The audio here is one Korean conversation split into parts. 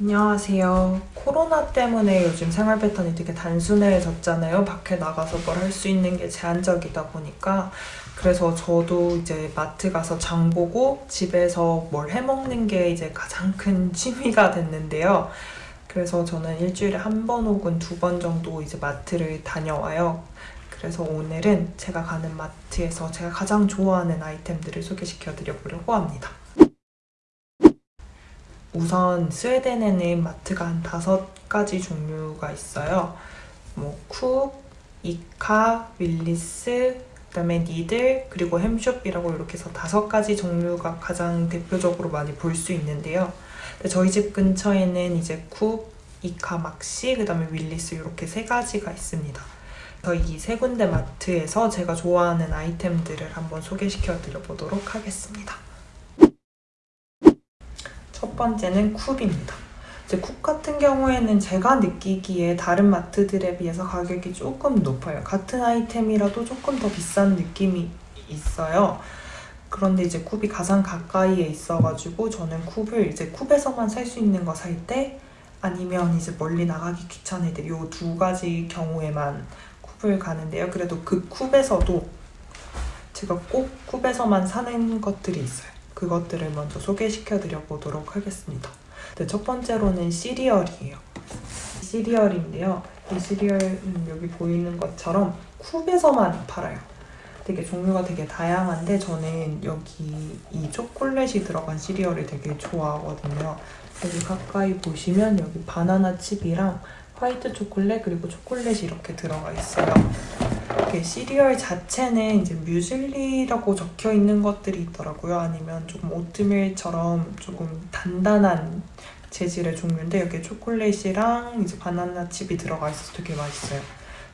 안녕하세요. 코로나 때문에 요즘 생활 패턴이 되게 단순해졌잖아요. 밖에 나가서 뭘 할 수 있는 게 제한적이다 보니까. 그래서 저도 이제 마트 가서 장 보고 집에서 뭘 해먹는 게 이제 가장 큰 취미가 됐는데요. 그래서 저는 일주일에 한 번 혹은 두 번 정도 이제 마트를 다녀와요. 그래서 오늘은 제가 가는 마트에서 제가 가장 좋아하는 아이템들을 소개시켜 드려보려고 합니다. 우선 스웨덴에는 마트가 한 다섯 가지 종류가 있어요. 뭐 쿡, 이카, 윌리스, 그다음에 니들, 그리고 햄숍이라고 이렇게 해서 다섯 가지 종류가 가장 대표적으로 많이 볼 수 있는데요. 저희 집 근처에는 이제 쿡, 이카, 막시, 그다음에 윌리스 이렇게 세 가지가 있습니다. 그래서 이 세 군데 마트에서 제가 좋아하는 아이템들을 한번 소개시켜 드려보도록 하겠습니다. 첫 번째는 쿱입니다. 이제 쿱 같은 경우에는 제가 느끼기에 다른 마트들에 비해서 가격이 조금 높아요. 같은 아이템이라도 조금 더 비싼 느낌이 있어요. 그런데 이제 쿱이 가장 가까이에 있어가지고 저는 쿱을 이제 쿱에서만 살 수 있는 거 살 때 아니면 이제 멀리 나가기 귀찮을 때이두 가지 경우에만 쿱을 가는데요. 그래도 그 쿱에서도 제가 꼭 쿱에서만 사는 것들이 있어요. 그것들을 먼저 소개시켜 드려 보도록 하겠습니다. 네, 첫 번째로는 시리얼이에요. 시리얼인데요. 이 시리얼은 여기 보이는 것처럼 쿱에서만 팔아요. 되게 종류가 되게 다양한데 저는 여기 이 초콜릿이 들어간 시리얼을 되게 좋아하거든요. 여기 가까이 보시면 여기 바나나 칩이랑 화이트 초콜릿 그리고 초콜릿이 이렇게 들어가 있어요. 이렇게 시리얼 자체는 이제 뮤즐리라고 적혀 있는 것들이 있더라고요. 아니면 조금 오트밀처럼 조금 단단한 재질의 종류인데 여기 초콜릿이랑 이제 바나나 칩이 들어가 있어서 되게 맛있어요.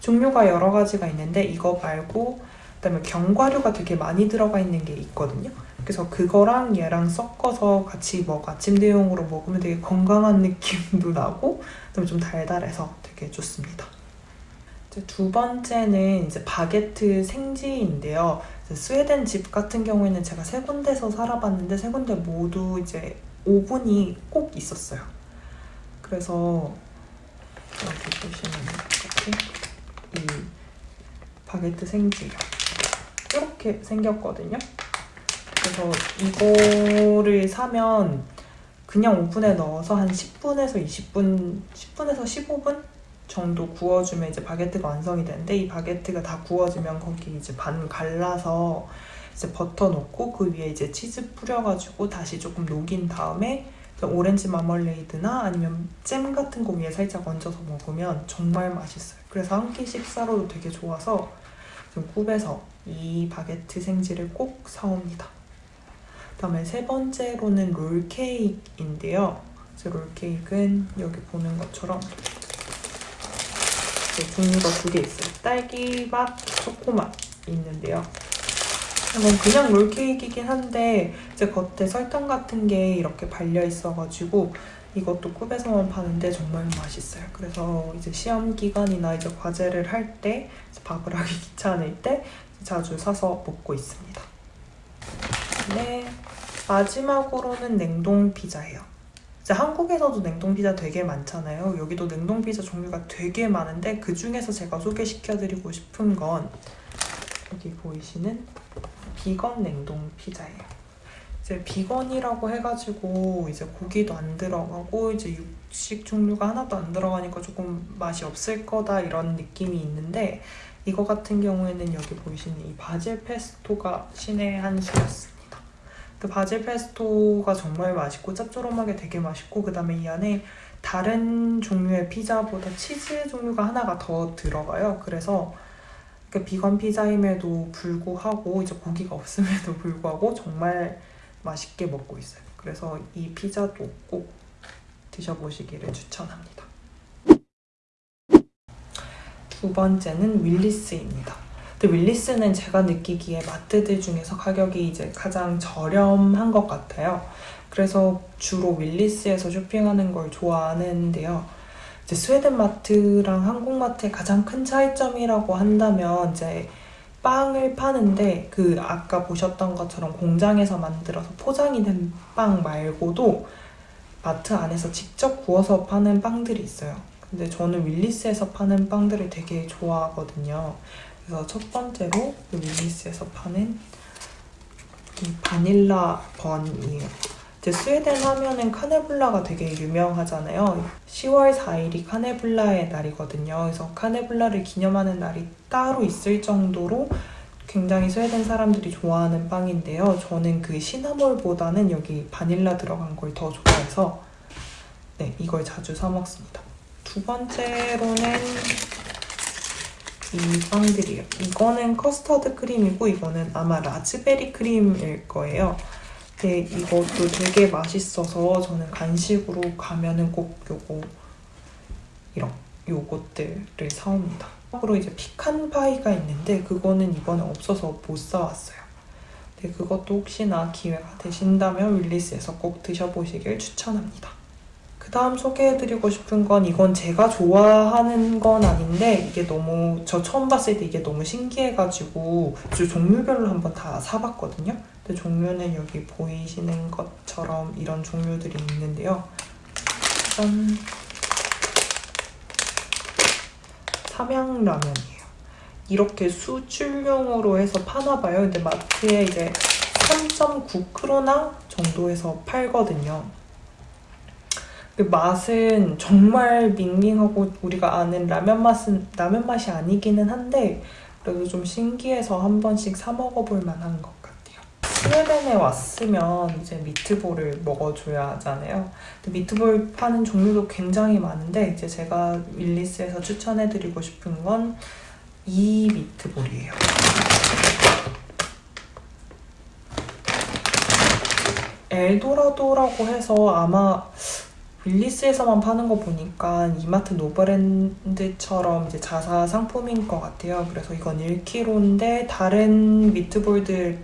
종류가 여러 가지가 있는데 이거 말고 그다음에 견과류가 되게 많이 들어가 있는 게 있거든요. 그래서 그거랑 얘랑 섞어서 같이 먹 아침 대용으로 먹으면 되게 건강한 느낌도 나고 그다음에 좀 달달해서 되게 좋습니다. 두 번째는 이제 바게트 생지인데요. 스웨덴 집 같은 경우에는 제가 세 군데서 살아봤는데 세 군데 모두 이제 오븐이 꼭 있었어요. 그래서 여기 보시면 이렇게 이 바게트 생지 이렇게 생겼거든요. 그래서 이거를 사면 그냥 오븐에 넣어서 한 10분에서 20분, 10분에서 15분 정도 구워주면 이제 바게트가 완성이 되는데 이 바게트가 다 구워지면 거기 이제 반 갈라서 이제 버터 넣고 그 위에 이제 치즈 뿌려가지고 다시 조금 녹인 다음에 오렌지 마멀레이드나 아니면 잼 같은 거 위에 살짝 얹어서 먹으면 정말 맛있어요. 그래서 한 끼 식사로도 되게 좋아서 지금 Coop에서 이 바게트 생지를 꼭 사옵니다. 그다음에 세 번째로는 롤케이크인데요. 롤케이크는 여기 보는 것처럼 종류가 두 개 있어요. 딸기맛, 초코맛 있는데요. 이건 그냥 롤케이크이긴 한데 이제 겉에 설탕 같은 게 이렇게 발려 있어가지고 이것도 쿱에서만 파는데 정말 맛있어요. 그래서 이제 시험 기간이나 이제 과제를 할 때 밥을 하기 귀찮을 때 자주 사서 먹고 있습니다. 네, 마지막으로는 냉동 피자예요. 이제 한국에서도 냉동 피자 되게 많잖아요. 여기도 냉동 피자 종류가 되게 많은데 그 중에서 제가 소개시켜드리고 싶은 건 여기 보이시는 비건 냉동 피자예요. 이제 비건이라고 해가지고 이제 고기도 안 들어가고 이제 육식 종류가 하나도 안 들어가니까 조금 맛이 없을 거다 이런 느낌이 있는데 이거 같은 경우에는 여기 보이시는 이 바질 페스토가 신의 한 수였어요. 그 바질 페스토가 정말 맛있고 짭조름하게 되게 맛있고 그 다음에 이 안에 다른 종류의 피자보다 치즈 종류가 하나가 더 들어가요. 그래서 그 비건 피자임에도 불구하고 이제 고기가 없음에도 불구하고 정말 맛있게 먹고 있어요. 그래서 이 피자도 꼭 드셔보시기를 추천합니다. 두 번째는 윌리스입니다. 근데 윌리스는 제가 느끼기에 마트들 중에서 가격이 이제 가장 저렴한 것 같아요. 그래서 주로 윌리스에서 쇼핑하는 걸 좋아하는데요. 이제 스웨덴 마트랑 한국 마트의 가장 큰 차이점이라고 한다면 이제 빵을 파는데 그 아까 보셨던 것처럼 공장에서 만들어서 포장이 된 빵 말고도 마트 안에서 직접 구워서 파는 빵들이 있어요. 근데 저는 윌리스에서 파는 빵들을 되게 좋아하거든요. 그래서 첫 번째로 이 윌리스에서 파는 이 바닐라 번이에요. 이제 스웨덴 하면은 kanelbullar가 되게 유명하잖아요. 10월 4일이 kanelbullar의 날이거든요. 그래서 kanelbullar를 기념하는 날이 따로 있을 정도로 굉장히 스웨덴 사람들이 좋아하는 빵인데요. 저는 그 시나몬보다는 여기 바닐라 들어간 걸 더 좋아해서 네, 이걸 자주 사 먹습니다. 두 번째로는 이 빵들이에요. 이거는 커스터드 크림이고 이거는 아마 라즈베리 크림일 거예요. 근데 이것도 되게 맛있어서 저는 간식으로 가면은 꼭 요거 이런 요것들을 사옵니다. 참고로 이제 피칸 파이가 있는데 그거는 이번에 없어서 못 사왔어요. 근데 그것도 혹시나 기회가 되신다면 윌리스에서 꼭 드셔보시길 추천합니다. 그 다음 소개해드리고 싶은 건 이건 제가 좋아하는 건 아닌데 이게 너무 저 처음 봤을 때 이게 너무 신기해가지고 주 종류별로 한번 다 사봤거든요. 근데 종류는 여기 보이시는 것처럼 이런 종류들이 있는데요. 짠! 삼양라면이에요. 이렇게 수출용으로 해서 파나봐요. 근데 마트에 이제 3.9크로나 정도에서 팔거든요. 그 맛은 정말 밍밍하고 우리가 아는 라면 맛은 라면 맛이 아니기는 한데 그래도 좀 신기해서 한 번씩 사 먹어볼 만한 것 같아요. 스웨덴에 왔으면 이제 미트볼을 먹어줘야 하잖아요. 미트볼 파는 종류도 굉장히 많은데 이제 제가 윌리스에서 추천해드리고 싶은 건 이 미트볼이에요. 엘도라도라고 해서 아마 윌리스에서만 파는 거 보니까 이마트 노브랜드처럼 이제 자사 상품인 것 같아요. 그래서 이건 1kg인데 다른 미트볼들에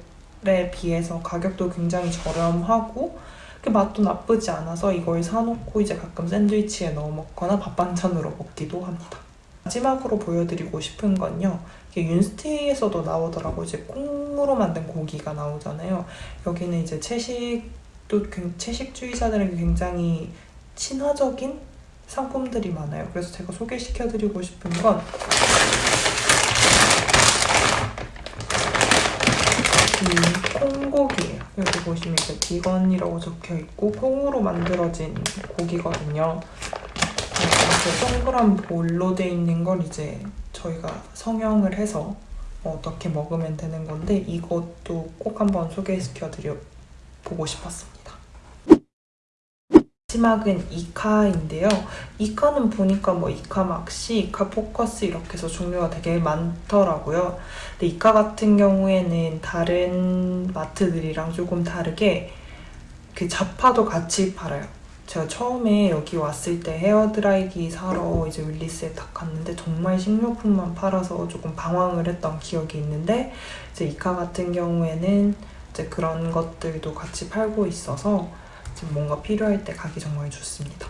비해서 가격도 굉장히 저렴하고 그 맛도 나쁘지 않아서 이걸 사놓고 이제 가끔 샌드위치에 넣어 먹거나 밥 반찬으로 먹기도 합니다. 마지막으로 보여드리고 싶은 건요. 이게 윤스테이에서도 나오더라고요. 이제 콩으로 만든 고기가 나오잖아요. 여기는 이제 채식도 굉- 채식주의자들에게 굉장히 친화적인 상품들이 많아요. 그래서 제가 소개시켜드리고 싶은 건이 콩고기예요. 여기 보시면 이제 비건이라고 적혀 있고 콩으로 만들어진 고기거든요. 이렇게 동그란 볼로 돼 있는 걸 이제 저희가 성형을 해서 어떻게 먹으면 되는 건데 이것도 꼭 한번 소개시켜드려 보고 싶었습니다. 마지막은 이카인데요. 이카는 보니까 뭐 이카 막시, 이카 포커스 이렇게 해서 종류가 되게 많더라고요. 근데 이카 같은 경우에는 다른 마트들이랑 조금 다르게 그 잡화도 같이 팔아요. 제가 처음에 여기 왔을 때 헤어드라이기 사러 이제 윌리스에 딱 갔는데 정말 식료품만 팔아서 조금 방황을 했던 기억이 있는데 이제 이카 같은 경우에는 이제 그런 것들도 같이 팔고 있어서 지금 뭔가 필요할 때 가기 정말 좋습니다.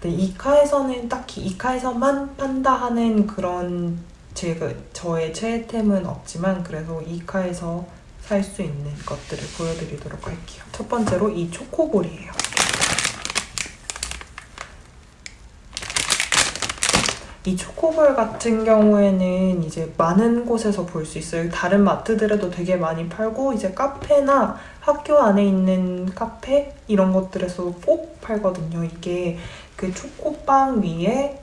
근데 이카에서는 딱히 이카에서만 판다 하는 그런 제가 저의 최애템은 없지만 그래도 이카에서 살 수 있는 것들을 보여드리도록 할게요. 첫 번째로 이 초코볼이에요. 이 초코볼 같은 경우에는 이제 많은 곳에서 볼 수 있어요. 다른 마트들에도 되게 많이 팔고 이제 카페나 학교 안에 있는 카페 이런 것들에서 꼭 팔거든요. 이게 그 초코빵 위에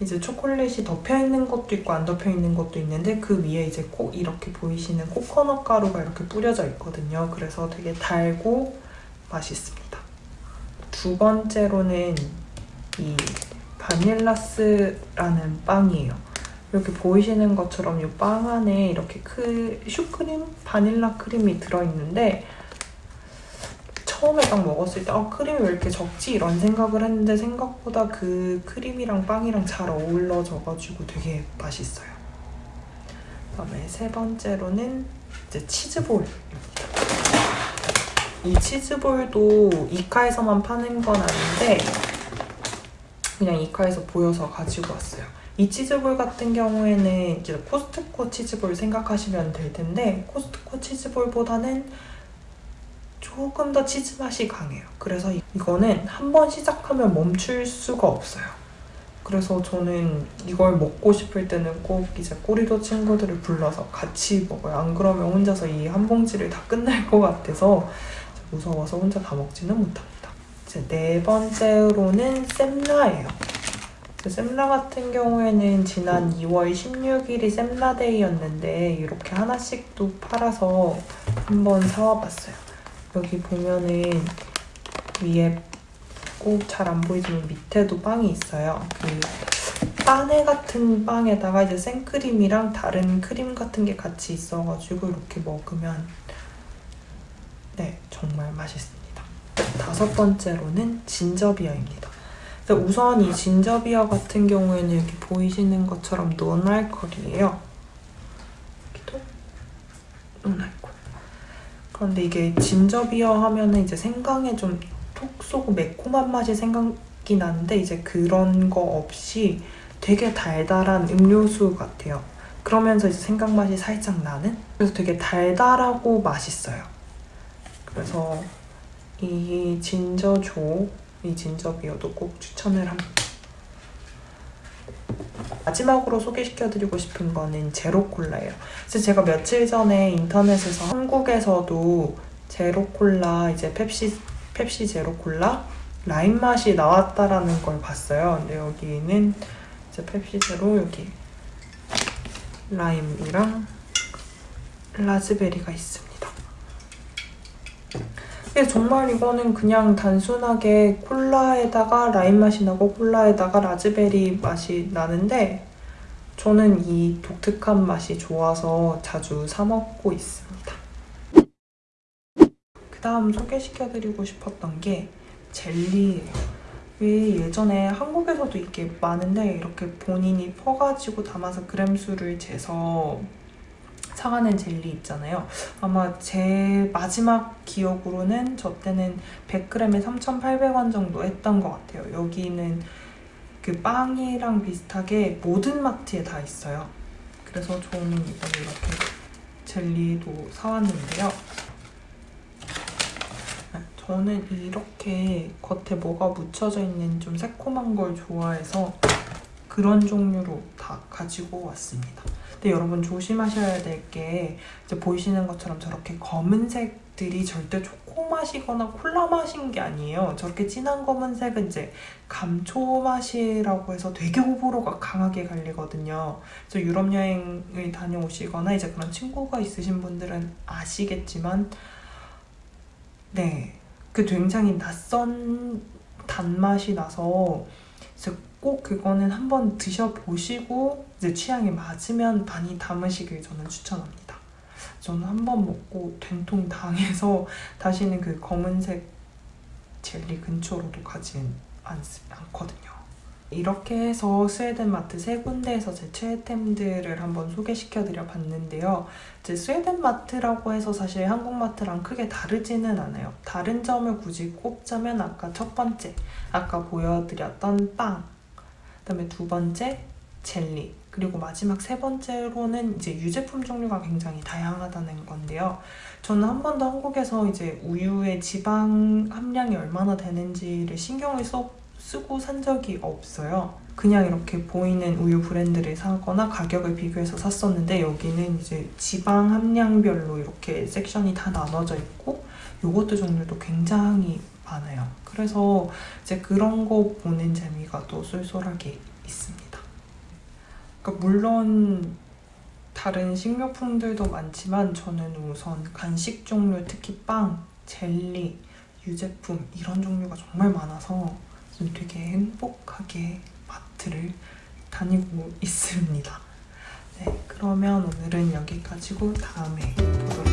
이제 초콜릿이 덮여 있는 것도 있고 안 덮여 있는 것도 있는데 그 위에 이제 꼭 이렇게 보이시는 코코넛 가루가 이렇게 뿌려져 있거든요. 그래서 되게 달고 맛있습니다. 두 번째로는 이 바닐라스라는 빵이에요. 이렇게 보이시는 것처럼 이 빵 안에 이렇게 크, 슈크림, 바닐라 크림이 들어있는데 처음에 딱 먹었을 때 아, 크림이 왜 이렇게 적지? 이런 생각을 했는데 생각보다 그 크림이랑 빵이랑 잘 어울러져가지고 되게 맛있어요. 그다음에 세 번째로는 이제 치즈볼입니다. 이 치즈볼도 이카에서만 파는 건 아닌데 그냥 이카에서 보여서 가지고 왔어요. 이 치즈볼 같은 경우에는 이제 코스트코 치즈볼 생각하시면 될 텐데 코스트코 치즈볼보다는 조금 더 치즈 맛이 강해요. 그래서 이- 이거는 한 번 시작하면 멈출 수가 없어요. 그래서 저는 이걸 먹고 싶을 때는 꼭 이제 꼬리도 친구들을 불러서 같이 먹어요. 안 그러면 혼자서 이 한 봉지를 다 끝날 것 같아서 무서워서 혼자 다 먹지는 못합니다. 네 번째로는. 그 sem라 같은 경우에는 지난 2월 16일이 sem라데이였는데 이렇게 하나씩 또 팔아서 한번 사와봤어요. 여기 보면은 위에 꼭 잘 안 보이지만 밑에도 빵이 있어요. 그 빠네 같은 빵에다가 이제 생크림이랑 다른 크림 같은 게 같이 있어가지고 이렇게 먹으면 네 정말 맛있습니 다. 다섯 번째로는 진저비어입니다. 우선 이 진저비어 같은 경우에는 여기 보이시는 것처럼 논알콜이에요. 여기도 논알콜. 그런데 이게 진저비어 하면은 이제 생강에 좀 톡 쏘고 매콤한 맛이 생각이 나는데 이제 그런 거 없이 되게 달달한 음료수 같아요. 그러면서 이제 생강 맛이 살짝 나는? 그래서 되게 달달하고 맛있어요. 그래서 이 진저조, 이 진저비어도 꼭 추천을 합니다. 마지막으로 소개시켜드리고 싶은 거는 제로콜라예요. 그래서 제가 며칠 전에 인터넷에서 한국에서도 제로콜라 이제 펩시 펩시 제로콜라 라임 맛이 나왔다라는 걸 봤어요. 근데 여기는 이제 펩시 제로 여기 라임이랑 라즈베리가 있습니다. 근데 정말 이거는 그냥 단순하게 콜라에다가 라임 맛이 나고 콜라에다가 라즈베리 맛이 나는데 저는 이 독특한 맛이 좋아서 자주 사 먹고 있습니다. 그 다음 소개시켜드리고 싶었던 게 젤리예요. 왜 예전에 한국에서도 이게 많은데 이렇게 본인이 퍼가지고 담아서 그램수를 재서 사가는 젤리 있잖아요. 아마 제 마지막 기억으로는 저 때는 100g에 3,800원 정도 했던 것 같아요. 여기는 그 빵이랑 비슷하게 모든 마트에 다 있어요. 그래서 저는 이번에 이렇게 젤리도 사왔는데요. 네, 저는 이렇게 겉에 뭐가 묻혀져 있는 좀 새콤한 걸 좋아해서 그런 종류로 다 가지고 왔습니다. 근데 여러분 조심하셔야 될 게 이제 보이시는 것처럼 저렇게 검은색 들이 절대 초코 맛이거나 콜라 맛인 게 아니에요. 저렇게 진한 검은색은 이제 감초 맛이라고 해서 되게 호불호가 강하게 갈리거든요. 그래서 유럽 여행을 다녀오시거나 이제 그런 친구가 있으신 분들은 아시겠지만 네, 그 굉장히 낯선 단맛이 나서 꼭 그거는 한번 드셔보시고 이제 취향에 맞으면 많이 담으시길 저는 추천합니다. 저는 한 번 먹고 된통 당해서 다시는 그 검은색 젤리 근처로도 가진 않, 않거든요. 이렇게 해서 스웨덴 마트 세 군데에서 제 최애템들을 한번 소개시켜 드려 봤는데요. 이제 스웨덴 마트라고 해서 사실 한국 마트랑 크게 다르지는 않아요. 다른 점을 굳이 꼽자면 아까 첫 번째, 아까 보여드렸던 빵, 그다음에 두 번째 젤리, 그리고 마지막 세 번째로는 이제 유제품 종류가 굉장히 다양하다는 건데요. 저는 한 번도 한국에서 이제 우유의 지방 함량이 얼마나 되는지를 신경을 써, 쓰고 산 적이 없어요. 그냥 이렇게 보이는 우유 브랜드를 사거나 가격을 비교해서 샀었는데 여기는 이제 지방 함량별로 이렇게 섹션이 다 나눠져 있고 요거트 종류도 굉장히 많아요. 그래서 이제 그런 거 보는 재미가 또 쏠쏠하게 있습니다. 그러니까 물론 다른 식료품들도 많지만 저는 우선 간식 종류, 특히 빵, 젤리, 유제품 이런 종류가 정말 많아서 좀 되게 행복하게 마트를 다니고 있습니다. 네, 그러면 오늘은 여기까지고 다음에 보도록